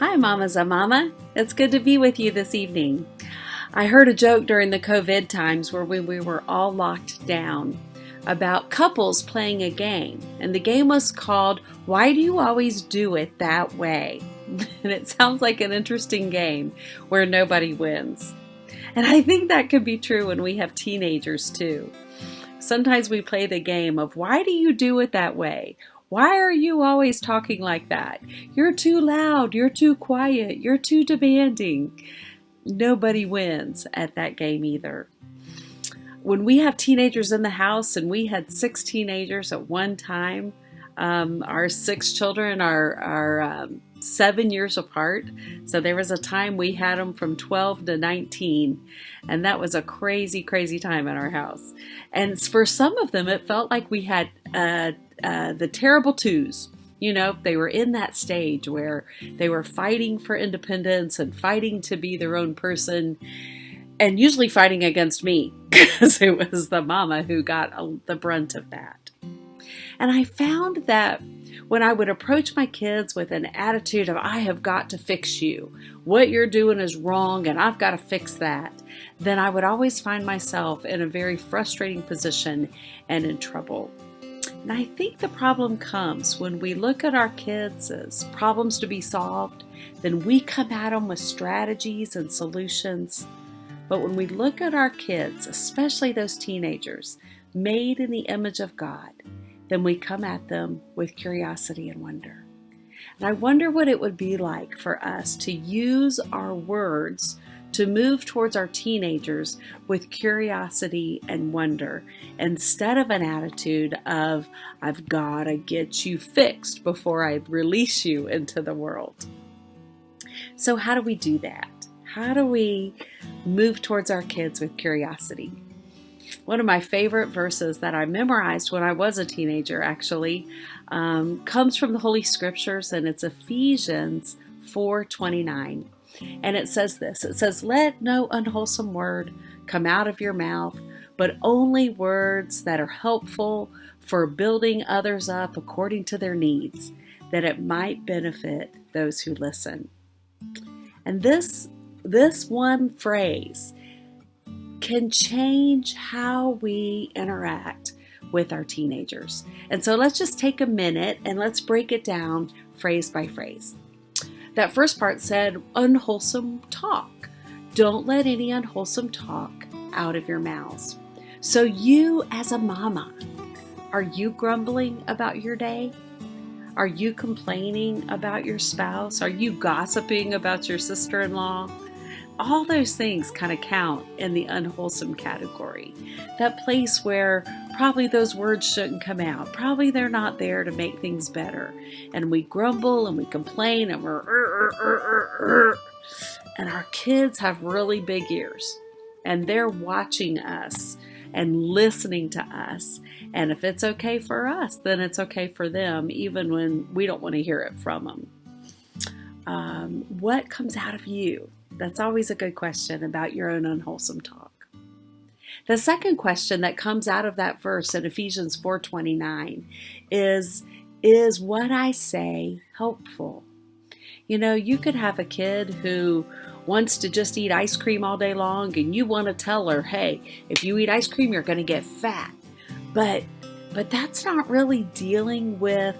Hi, Mama's a Mama. It's good to be with you this evening. I heard a joke during the COVID times where we, we were all locked down about couples playing a game, and the game was called Why Do You Always Do It That Way? And it sounds like an interesting game where nobody wins. And I think that could be true when we have teenagers too. Sometimes we play the game of why do you do it that way? Why are you always talking like that? You're too loud, you're too quiet, you're too demanding. Nobody wins at that game either. When we have teenagers in the house, and we had six teenagers at one time, um, our six children are, are um, seven years apart. So there was a time we had them from 12 to 19, and that was a crazy, crazy time in our house. And for some of them, it felt like we had uh, uh, the terrible twos. You know, they were in that stage where they were fighting for independence and fighting to be their own person, and usually fighting against me because it was the mama who got the brunt of that. And I found that when I would approach my kids with an attitude of, I have got to fix you, what you're doing is wrong, and I've got to fix that, then I would always find myself in a very frustrating position and in trouble. And I think the problem comes when we look at our kids as problems to be solved, then we come at them with strategies and solutions. But when we look at our kids, especially those teenagers, made in the image of God, then we come at them with curiosity and wonder. And I wonder what it would be like for us to use our words to move towards our teenagers with curiosity and wonder instead of an attitude of, I've got to get you fixed before I release you into the world. So, how do we do that? How do we move towards our kids with curiosity? One of my favorite verses that I memorized when I was a teenager actually um, comes from the Holy Scriptures, and it's Ephesians 4:29. And it says this it says, Let no unwholesome word come out of your mouth, but only words that are helpful for building others up according to their needs, that it might benefit those who listen. And this this one phrase can change how we interact with our teenagers. And so let's just take a minute and let's break it down phrase by phrase. That first part said unwholesome talk. Don't let any unwholesome talk out of your mouths. So, you as a mama, are you grumbling about your day? Are you complaining about your spouse? Are you gossiping about your sister in law? All those things kind of count in the unwholesome category. That place where probably those words shouldn't come out. Probably they're not there to make things better. And we grumble and we complain and we're, er, er, er, and our kids have really big ears and they're watching us and listening to us. And if it's okay for us, then it's okay for them, even when we don't want to hear it from them. Um, what comes out of you? That's always a good question about your own unwholesome talk. The second question that comes out of that verse in Ephesians 4:29 is is what I say helpful? You know, you could have a kid who wants to just eat ice cream all day long and you want to tell her, "Hey, if you eat ice cream, you're going to get fat." But but that's not really dealing with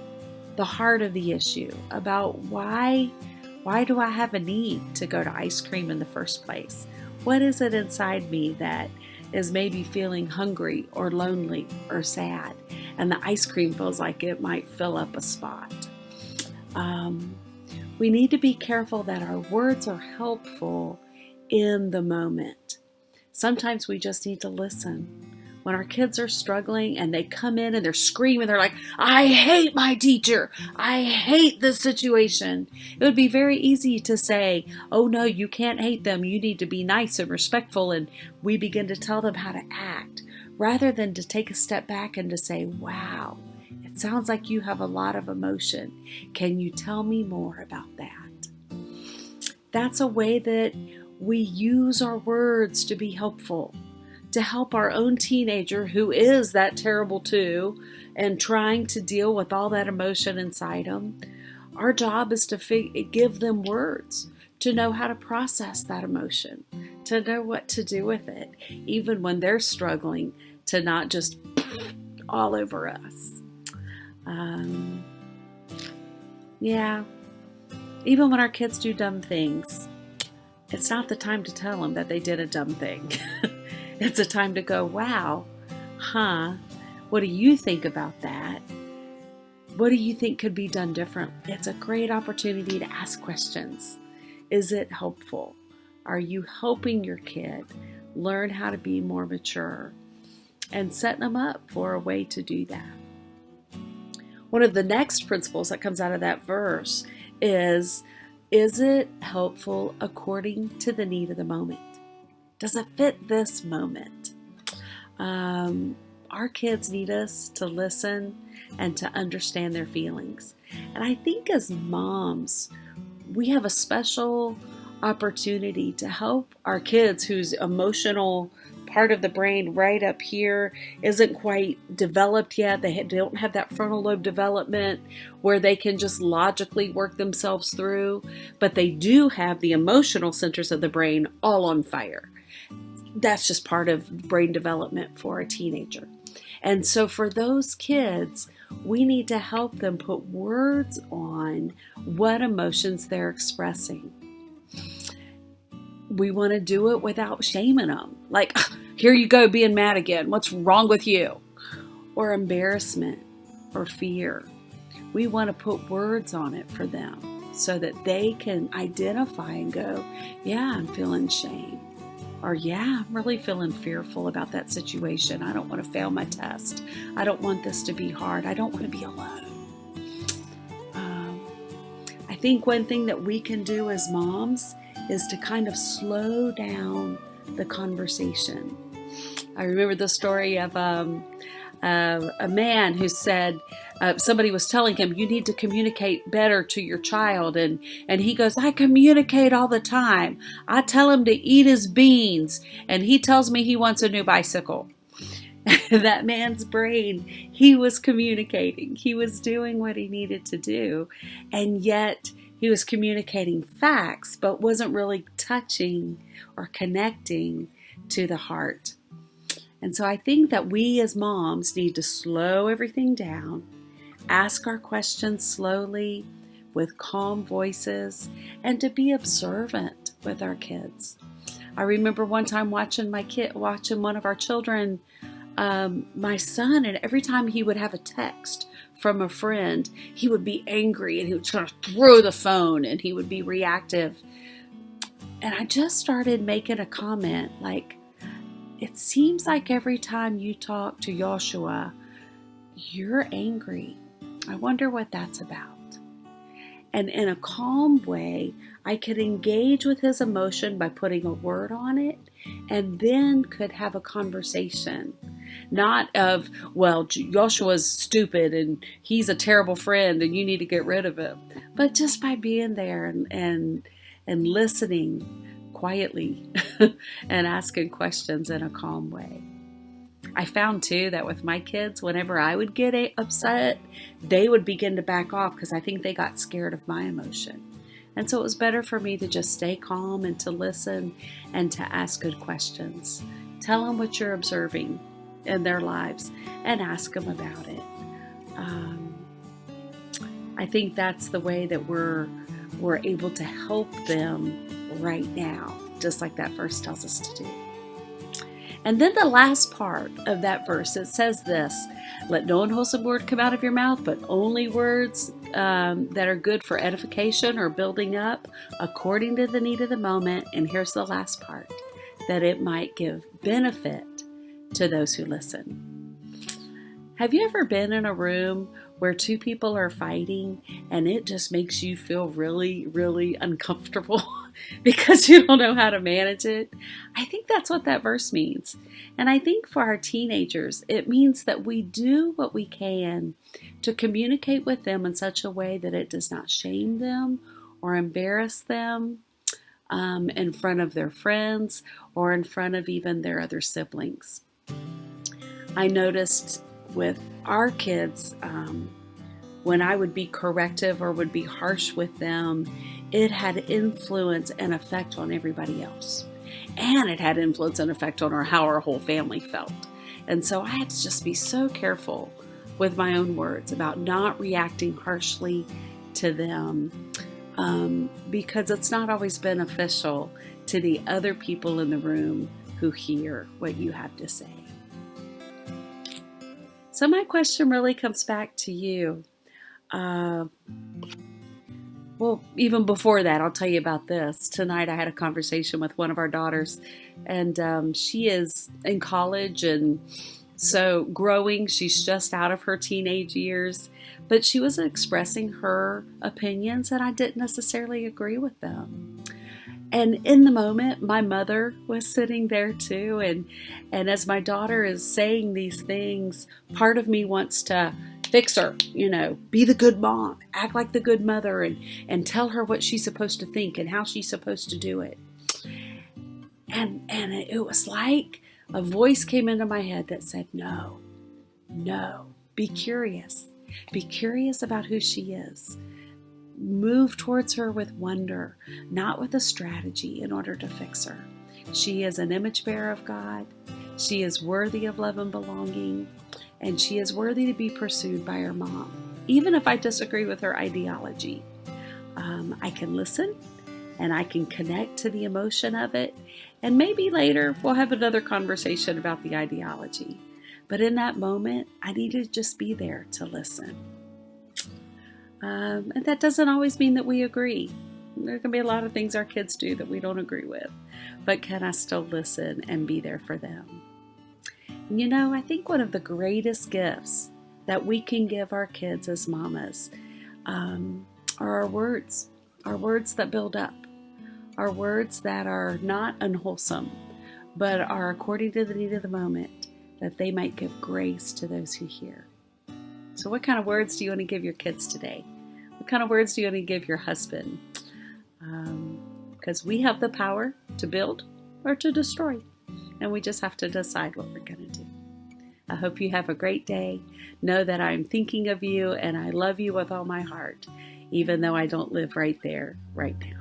the heart of the issue about why why do I have a need to go to ice cream in the first place? What is it inside me that is maybe feeling hungry or lonely or sad, and the ice cream feels like it might fill up a spot. Um, we need to be careful that our words are helpful in the moment. Sometimes we just need to listen when our kids are struggling and they come in and they're screaming, they're like, I hate my teacher. I hate this situation. It would be very easy to say, Oh, no, you can't hate them. You need to be nice and respectful. And we begin to tell them how to act rather than to take a step back and to say, Wow, it sounds like you have a lot of emotion. Can you tell me more about that? That's a way that we use our words to be helpful to help our own teenager who is that terrible too and trying to deal with all that emotion inside them Our job is to fig- give them words to know how to process that emotion, to know what to do with it, even when they're struggling to not just all over us. Um, yeah, even when our kids do dumb things, it's not the time to tell them that they did a dumb thing. it's a time to go, wow, huh, what do you think about that? What do you think could be done different? It's a great opportunity to ask questions. Is it helpful? Are you helping your kid learn how to be more mature and setting them up for a way to do that? One of the next principles that comes out of that verse is Is it helpful according to the need of the moment? Does it fit this moment? Um, our kids need us to listen and to understand their feelings. And I think as moms, we have a special opportunity to help our kids whose emotional part of the brain right up here isn't quite developed yet. They don't have that frontal lobe development where they can just logically work themselves through, but they do have the emotional centers of the brain all on fire. That's just part of brain development for a teenager. And so for those kids, we need to help them put words on what emotions they're expressing. We want to do it without shaming them. Like, here you go being mad again. What's wrong with you? Or embarrassment or fear. We want to put words on it for them so that they can identify and go, yeah, I'm feeling shame or yeah, I'm really feeling fearful about that situation. I don't want to fail my test. I don't want this to be hard. I don't want to be alone. Um, I think one thing that we can do as moms is to kind of slow down the conversation. I remember the story of um, uh, a man who said uh, somebody was telling him you need to communicate better to your child. And and he goes i communicate all the time. I tell him to eat his beans and he tells me he wants a new bicycle. That man's brain he was communicating. He was doing what he needed to do and yet he was communicating facts but wasn't really touching or connecting to the heart. And so I think that we as moms need to slow everything down, ask our questions slowly with calm voices, and to be observant with our kids. I remember one time watching my kid, watching one of our children, um, my son, and every time he would have a text from a friend, he would be angry and he would try to throw the phone and he would be reactive. And I just started making a comment like, it seems like every time you talk to Joshua, you're angry. I wonder what that's about. And in a calm way, I could engage with his emotion by putting a word on it and then could have a conversation. Not of, well, Joshua's stupid and he's a terrible friend and you need to get rid of him, but just by being there and, and, and listening quietly and asking questions in a calm way. I found too that with my kids, whenever I would get upset, they would begin to back off because I think they got scared of my emotion. And so it was better for me to just stay calm and to listen and to ask good questions. Tell them what you're observing in their lives and ask them about it. Um, I think that's the way that we're we're able to help them right now, just like that verse tells us to do. And then the last part of that verse, it says this Let no unwholesome word come out of your mouth, but only words um, that are good for edification or building up according to the need of the moment. And here's the last part that it might give benefit to those who listen. Have you ever been in a room where two people are fighting and it just makes you feel really, really uncomfortable because you don't know how to manage it. I think that's what that verse means. And I think for our teenagers, it means that we do what we can to communicate with them in such a way that it does not shame them or embarrass them um, in front of their friends or in front of even their other siblings. I noticed with our kids, um, when I would be corrective or would be harsh with them, it had influence and effect on everybody else. And it had influence and effect on our, how our whole family felt. And so I had to just be so careful with my own words about not reacting harshly to them um, because it's not always beneficial to the other people in the room who hear what you have to say. So, my question really comes back to you. Uh, well, even before that, I'll tell you about this. Tonight, I had a conversation with one of our daughters, and um, she is in college and so growing. She's just out of her teenage years, but she was expressing her opinions, and I didn't necessarily agree with them. And in the moment, my mother was sitting there too, and and as my daughter is saying these things, part of me wants to fix her, you know, be the good mom, act like the good mother, and, and tell her what she's supposed to think and how she's supposed to do it. And, and it was like a voice came into my head that said, No, no, be curious. Be curious about who she is. Move towards her with wonder, not with a strategy in order to fix her. She is an image bearer of God. She is worthy of love and belonging and she is worthy to be pursued by her mom, even if I disagree with her ideology. Um, I can listen and I can connect to the emotion of it, and maybe later we'll have another conversation about the ideology. But in that moment, I need to just be there to listen. Um, and that doesn't always mean that we agree. There can be a lot of things our kids do that we don't agree with. But can I still listen and be there for them? You know, I think one of the greatest gifts that we can give our kids as mamas um, are our words, our words that build up, our words that are not unwholesome, but are according to the need of the moment, that they might give grace to those who hear. So, what kind of words do you want to give your kids today? What kind of words do you want to give your husband? Because um, we have the power to build or to destroy and we just have to decide what we're going to do. I hope you have a great day. Know that I'm thinking of you and I love you with all my heart, even though I don't live right there right now.